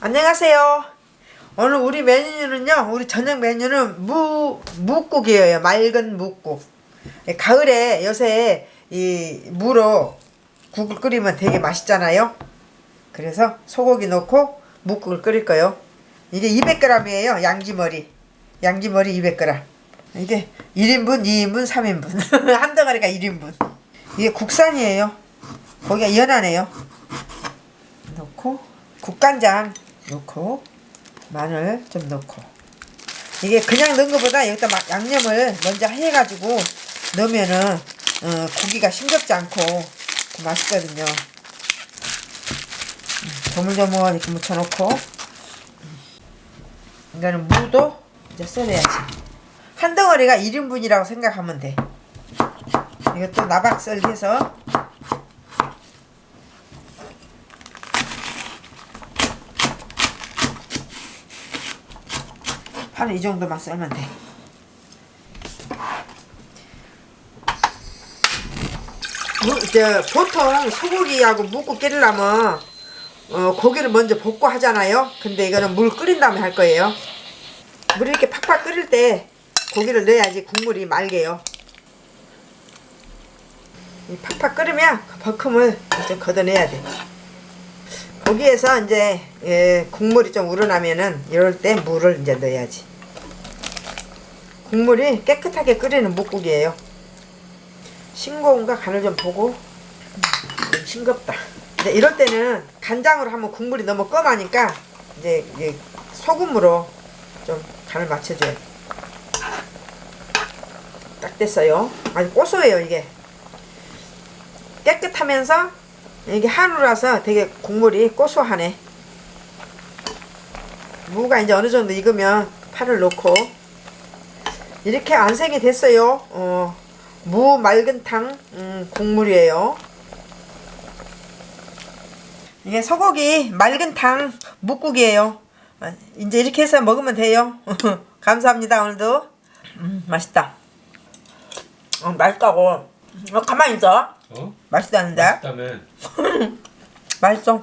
안녕하세요. 오늘 우리 메뉴는요, 우리 저녁 메뉴는 무, 묵국이에요. 맑은 묵국. 예, 가을에 요새 이 무로 국을 끓이면 되게 맛있잖아요. 그래서 소고기 넣고 묵국을 끓일 거예요. 이게 200g이에요. 양지머리. 양지머리 200g. 이게 1인분, 2인분, 3인분. 한 덩어리가 1인분. 이게 국산이에요. 고기가 연하네요. 넣고 국간장 넣고 마늘 좀 넣고 이게 그냥 넣은 것보다 여기다 막 양념을 먼저 해가지고 넣으면은 어, 고기가 싱겁지 않고 더 맛있거든요. 음, 조물조물 이렇게 묻혀놓고 음, 이거는 무도 이제 썰어야지. 한 덩어리가 1인분이라고 생각하면 돼. 이것도 나박썰 해서 한 이 정도만 썰면 돼. 무, 저, 보통 소고기하고 묵고 끓이려면 어, 고기를 먼저 볶고 하잖아요. 근데 이거는 물 끓인 다음에 할 거예요. 물이 이렇게 팍팍 끓일 때 고기를 넣어야지 국물이 맑게요. 이 팍팍 끓으면 그 버큼을 좀 걷어내야 돼. 거기에서 이제 예, 국물이 좀 우러나면은 이럴 때 물을 이제 넣어야지. 국물이 깨끗하게 끓이는 묵국이에요. 싱거운가 간을 좀 보고 좀 싱겁다. 이제 이럴 때는 간장으로 하면 국물이 너무 검하니까 이제 소금으로 좀 간을 맞춰줘요. 딱 됐어요. 아주 고소해요 이게. 깨끗하면서 이게 한우라서 되게 국물이 고소하네. 무가 이제 어느 정도 익으면 파를 넣고 이렇게 안색이 됐어요. 어, 무 맑은 탕 음, 국물이에요. 이게 소고기 맑은 탕 묵국이에요. 아, 이제 이렇게 해서 먹으면 돼요. 감사합니다 오늘도. 음, 맛있다. 어, 맛있다고. 어, 가만히 있어. 어? 맛있다는데? 맛있다며 맛있어.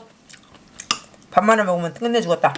밥만을 먹으면 끝내 죽었다.